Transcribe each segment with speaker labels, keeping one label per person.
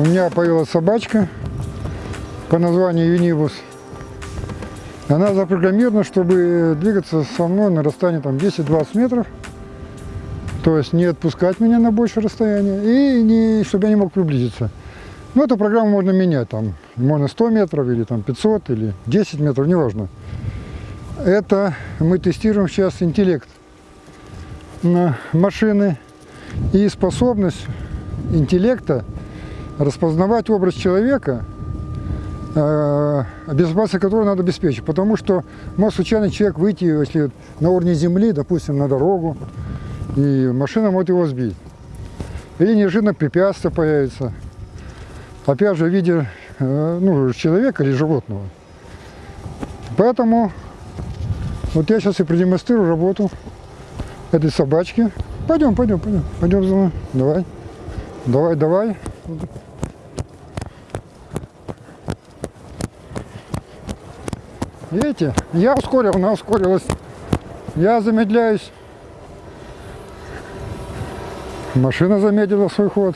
Speaker 1: у меня появилась собачка по названию Юнибус. Она запрограммирована, чтобы двигаться со мной на расстоянии там 10-20 метров. То есть не отпускать меня на большее расстояние и не, чтобы я не мог приблизиться. Ну, эту программу можно менять, там, можно 100 метров или там 500 или 10 метров, неважно. Это мы тестируем сейчас интеллект на машины и способность интеллекта распознавать образ человека, э, безопасность которого надо обеспечить. Потому что может случайно человек выйти, если на уровне земли, допустим, на дорогу, и машина может его сбить. Или неожиданно препятствие появится. Опять же, в виде э, ну, человека или животного. Поэтому вот я сейчас и продемонстрирую работу этой собачки. Пойдем, пойдем, пойдем, пойдем за мной. Давай, давай, давай. Видите, я ускорил, она ускорилась. Я замедляюсь. Машина замедлила свой ход.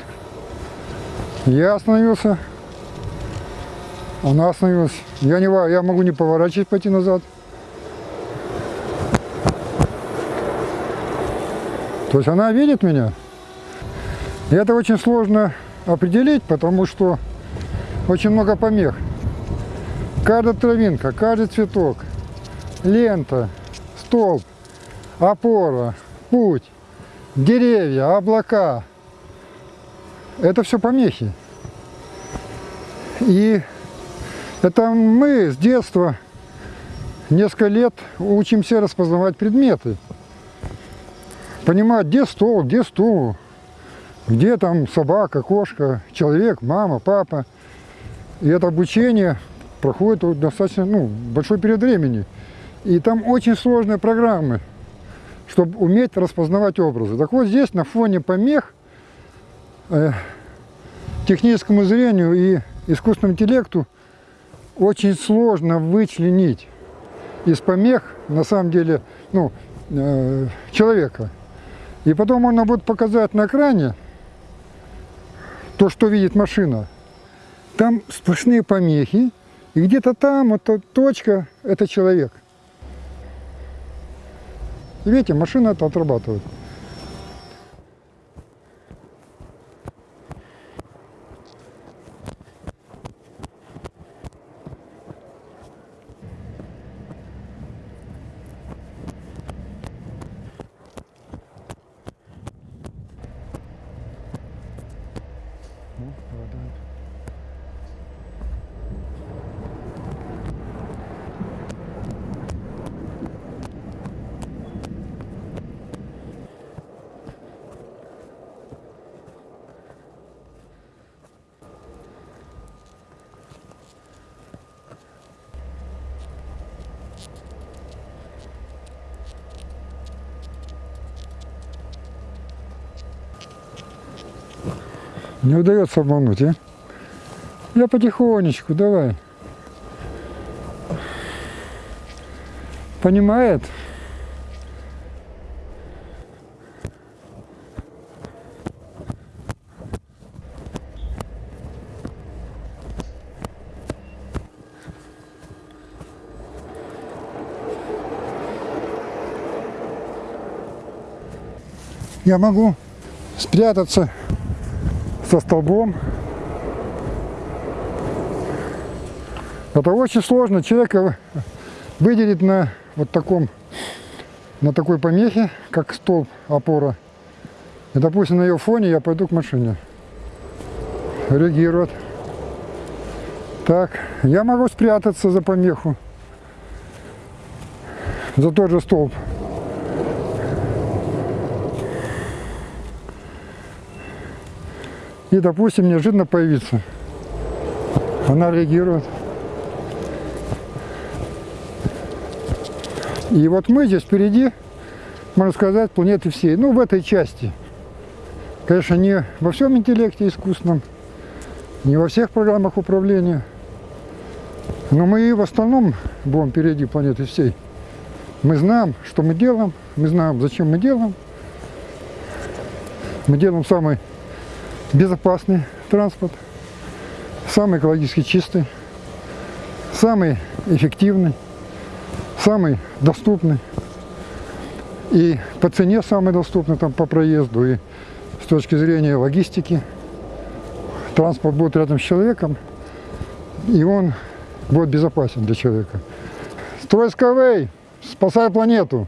Speaker 1: Я остановился. Она остановилась. Я, не, я могу не поворачивать, пойти назад. То есть она видит меня. И это очень сложно определить, потому что очень много помех. Каждая травинка, каждый цветок, лента, столб, опора, путь, деревья, облака. Это все помехи. И это мы с детства несколько лет учимся распознавать предметы. Понимать, где стол, где стул, где там собака, кошка, человек, мама, папа. И это обучение проходит достаточно ну, большой период времени. И там очень сложные программы, чтобы уметь распознавать образы. Так вот здесь на фоне помех э, техническому зрению и искусственному интеллекту очень сложно вычленить из помех, на самом деле, ну, э, человека. И потом можно будет показать на экране то, что видит машина. Там сплошные помехи, и где-то там, вот эта точка, это человек. И видите, машина это отрабатывает. Ну, попадает. Не удается обмануть, а? Я потихонечку, давай. Понимает? Я могу спрятаться со столбом. Это очень сложно человека выделить на вот таком, на такой помехе, как столб, опора. И, допустим, на ее фоне я пойду к машине. Реагирует. Так, я могу спрятаться за помеху, за тот же столб. И, допустим, неожиданно появиться. Она реагирует. И вот мы здесь впереди, можно сказать, планеты всей. Ну, в этой части. Конечно, не во всем интеллекте искусственном, не во всех программах управления. Но мы и в основном будем впереди планеты всей. Мы знаем, что мы делаем, мы знаем, зачем мы делаем. Мы делаем самый безопасный транспорт. самый экологически чистый, самый эффективный, самый доступный. И по цене самый доступный там по проезду, и с точки зрения логистики. Транспорт будет рядом с человеком, и он будет безопасен для человека. Строй Skyway, спасай планету!